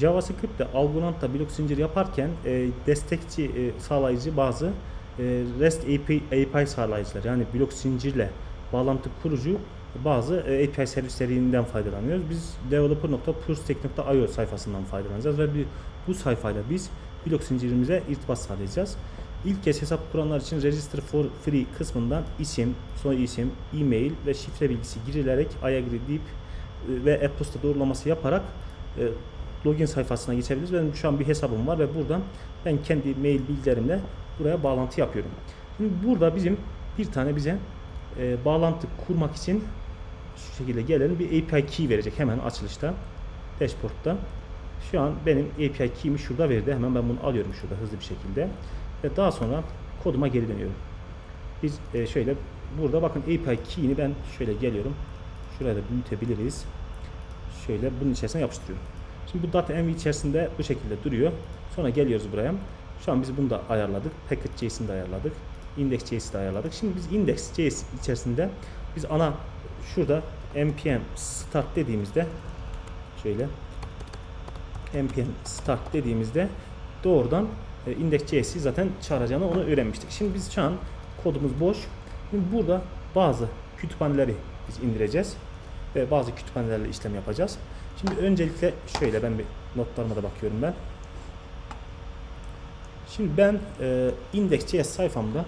JavaScript ile Algorand'da blok zincir yaparken e, destekçi e, sağlayıcı bazı e, REST API, API sağlayıcılar yani blok zincirle bağlantı kurucu bazı e, API servislerinden faydalanıyoruz. Biz developer.purstek.io sayfasından faydalanacağız ve bir, bu sayfayla biz blok zincirimize irtibat sağlayacağız. İlk kez hesap kuranlar için Register for Free kısmından isim, soy isim, e-mail ve şifre bilgisi girilerek agree deyip e, ve e-posta doğrulaması yaparak e, login sayfasına geçebiliriz. Benim şu an bir hesabım var ve buradan ben kendi mail bilgilerimle buraya bağlantı yapıyorum. Şimdi burada bizim bir tane bize e, bağlantı kurmak için şu şekilde gelelim bir API key verecek hemen açılışta dashboard'da. Şu an benim API key'imi şurada verdi. Hemen ben bunu alıyorum şurada hızlı bir şekilde. Ve daha sonra koduma geri dönüyorum. Biz e, şöyle burada bakın API key'ini ben şöyle geliyorum. Şuraya da büyütebiliriz. Şöyle bunun içerisine yapıştırıyorum. Şimdi bu .env içerisinde bu şekilde duruyor. Sonra geliyoruz buraya. Şu an biz bunu da ayarladık. Package.js'ini de ayarladık. Index.js'i de ayarladık. Şimdi biz index.js içerisinde biz ana şurada npm start dediğimizde şöyle npm start dediğimizde doğrudan e, index.js'i zaten çağıracağını onu öğrenmiştik. Şimdi biz şu an kodumuz boş. Şimdi burada bazı kütüphaneleri biz indireceğiz ve bazı kütüphanelerle işlem yapacağız. Şimdi öncelikle şöyle ben bir notlarıma da bakıyorum ben. Şimdi ben e, index.js sayfamda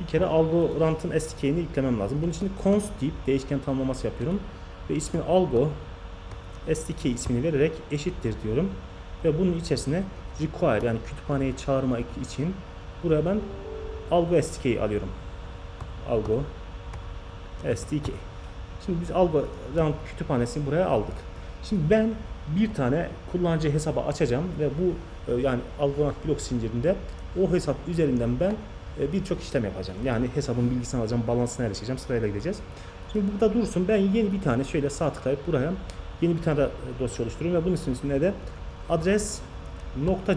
bir kere Algorand'ın SDK'ini yüklemem lazım. Bunun için const deyip değişken tanımlaması yapıyorum. Ve ismini algo SDK ismini vererek eşittir diyorum. Ve bunun içerisine require yani kütüphaneyi çağırmak için buraya ben algo SDK'yi alıyorum. Algo SDK. Şimdi biz Algorand kütüphanesini buraya aldık. Şimdi ben bir tane kullanıcı hesabı açacağım ve bu e, yani Algorand blok zincirinde o hesap üzerinden ben e, birçok işlem yapacağım. Yani hesabın bilgisini alacağım, balansına erişeceğim, sırayla gideceğiz. Şimdi burada dursun. Ben yeni bir tane şöyle sağ tıklayıp buraya yeni bir tane dosya oluşturuyorum ve bunun ismine de adres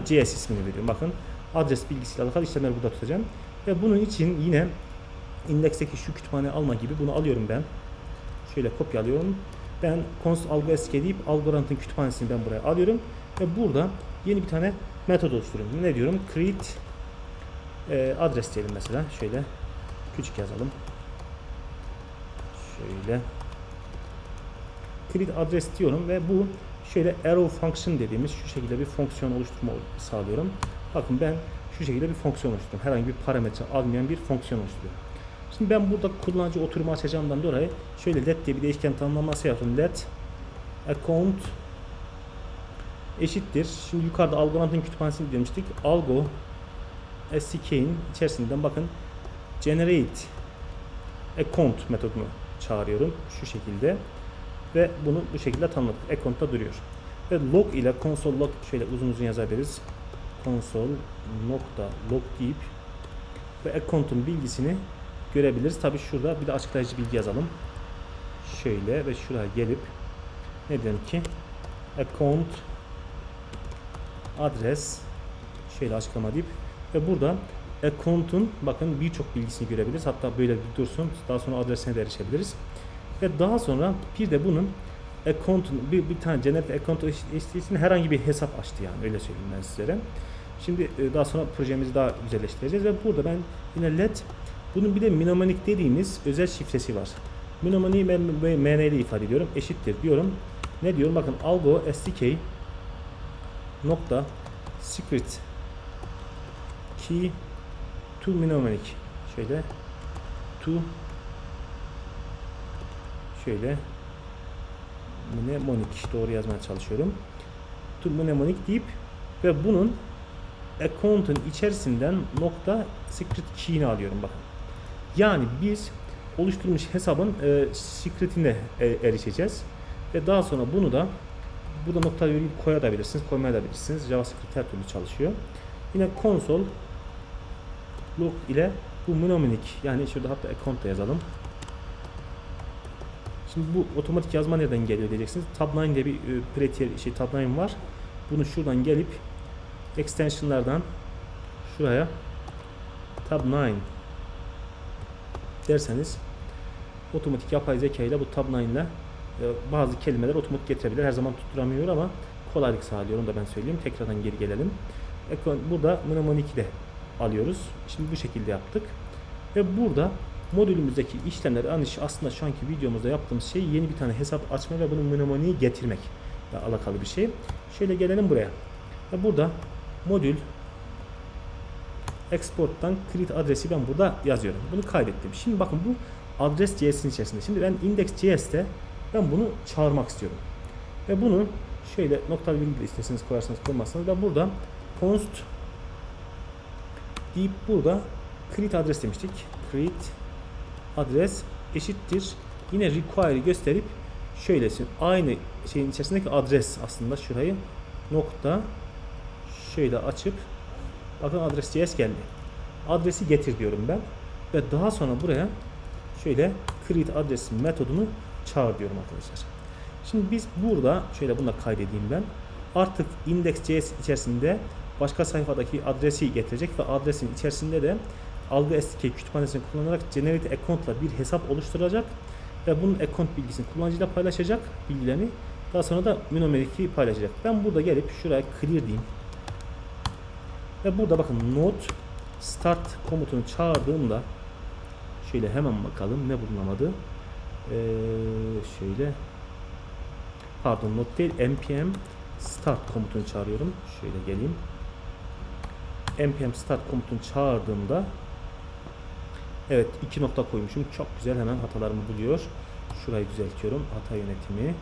.cs ismini veriyorum. Bakın adres bilgisiyle alakalı işlemleri burada tutacağım. Ve bunun için yine indeksteki şu kütüphane alma gibi bunu alıyorum ben. Şöyle kopyalıyorum. Ben const algo sk deyip Algorand'ın kütüphanesini ben buraya alıyorum. Ve burada yeni bir tane metod oluşturuyorum. Ne diyorum? Create e, adres diyelim mesela. Şöyle küçük yazalım. Şöyle create adres diyorum ve bu şöyle arrow function dediğimiz şu şekilde bir fonksiyon oluşturma sağlıyorum. Bakın ben şu şekilde bir fonksiyon oluşturdum. Herhangi bir parametre almayan bir fonksiyon oluşturuyorum. Şimdi ben burada kullanıcı oturumu açacağımdan dolayı şöyle let diye bir değişken tanımlaması yaptım. Let account eşittir. Şimdi yukarıda Algorand'ın kütüphanesini demiştik. Algo SDK'in içerisinden bakın generate account metodunu çağırıyorum şu şekilde ve bunu bu şekilde tanımladık. Account'ta duruyor. Ve log ile console log şöyle uzun uzun yazabiliriz. Console nokta log deyip ve account'un bilgisini görebiliriz. Tabi şurada bir de açıklayıcı bilgi yazalım. Şöyle ve şuraya gelip ne diyelim ki account adres şöyle açıklama deyip ve burada account'un bakın birçok bilgisini görebiliriz. Hatta böyle bir dursun. Daha sonra adresine de erişebiliriz. Ve daha sonra bir de bunun account'un bir, bir tane generate account eşitliğinin herhangi bir hesap açtı yani öyle söyleyeyim ben sizlere. Şimdi e, daha sonra projemizi daha güzelleştireceğiz ve burada ben yine let bunun bir de mnemonic dediğimiz özel şifresi var. Mnemonic ben MN ile ifade ediyorum. Eşittir diyorum. Ne diyorum? Bakın algo stk nokta secret key to mnemonic şöyle to şöyle mnemonic doğru yazmaya çalışıyorum. To mnemonic deyip ve bunun account'un içerisinden nokta secret key'ini alıyorum bakın. Yani biz oluşturmuş hesabın e, secret'ine e, erişeceğiz. Ve daha sonra bunu da burada nokta virgül koyabilirsiniz, koymayabilirsiniz. JavaScript her türlü çalışıyor. Yine console log ile bu mnemonic yani şurada hatta account da yazalım. Şimdi bu otomatik yazma nereden geliyor diyeceksiniz. Tab9 diye bir e, pretier şey Tab9 var. Bunu şuradan gelip extensionlardan şuraya Tab9 derseniz otomatik yapay zeka ile bu Tab9 ile e, bazı kelimeler otomatik getirebilir. Her zaman tutturamıyor ama kolaylık sağlıyor. Onu da ben söyleyeyim. Tekrardan geri gelelim. Burada mnemonic de alıyoruz. Şimdi bu şekilde yaptık. Ve burada modülümüzdeki işlemler yani aslında şu anki videomuzda yaptığımız şey yeni bir tane hesap açma ve bunun mnemoniği getirmek alakalı bir şey. Şöyle gelelim buraya. Burada modül export'tan create adresi ben burada yazıyorum. Bunu kaydettim. Şimdi bakın bu adres CS'in içerisinde. Şimdi ben index.js'te ben bunu çağırmak istiyorum. Ve bunu şöyle nokta virgül isterseniz koyarsanız koymazsanız ben burada const deyip burada create adres demiştik. Create adres eşittir. Yine require'ı gösterip şöylesin. Aynı şeyin içerisindeki adres aslında şurayı nokta şöyle açıp bakın adres CS geldi. Adresi getir diyorum ben. Ve daha sonra buraya şöyle create adres metodunu çağır diyorum arkadaşlar. Şimdi biz burada şöyle bunu da kaydedeyim ben. Artık index.js içerisinde başka sayfadaki adresi getirecek ve adresin içerisinde de algı SDK kütüphanesini kullanarak generate account ile bir hesap oluşturacak ve bunun account bilgisini kullanıcıyla paylaşacak bilgilerini. Daha sonra da numerik'i paylaşacak. Ben burada gelip şuraya clear diyeyim. Ve burada bakın node start komutunu çağırdığımda şöyle hemen bakalım ne bulunamadı. Ee, şöyle pardon not değil npm start komutunu çağırıyorum. Şöyle geleyim. npm start komutunu çağırdığımda evet iki nokta koymuşum. Çok güzel hemen hatalarımı buluyor. Şurayı düzeltiyorum. Hata yönetimi.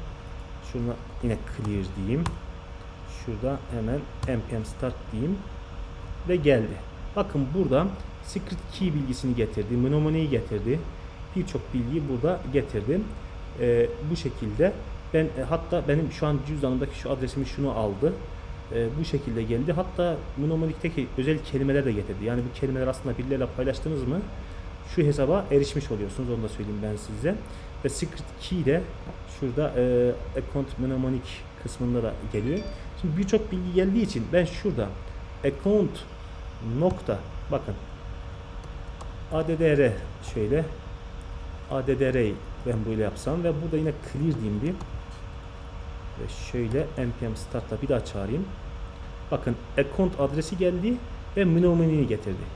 Şuna yine clear diyeyim. Şurada hemen npm start diyeyim ve geldi. Bakın burada secret key bilgisini getirdi, mnemoniği getirdi. Birçok bilgiyi burada getirdim. Ee, bu şekilde ben e, hatta benim şu an cüzdanımdaki şu adresimi şunu aldı. Ee, bu şekilde geldi. Hatta mnemonikteki özel kelimeler de getirdi. Yani bu kelimeler aslında birileriyle paylaştınız mı şu hesaba erişmiş oluyorsunuz. Onu da söyleyeyim ben size. Ve secret key de şurada e, account mnemonic kısmında da geliyor. Şimdi birçok bilgi geldiği için ben şurada account nokta. Bakın. Addr şöyle addr'yi ben böyle yapsam ve burada yine clear diyeyim bir. Ve şöyle npm start'la bir daha çağırayım. Bakın account adresi geldi ve mnemoniği getirdi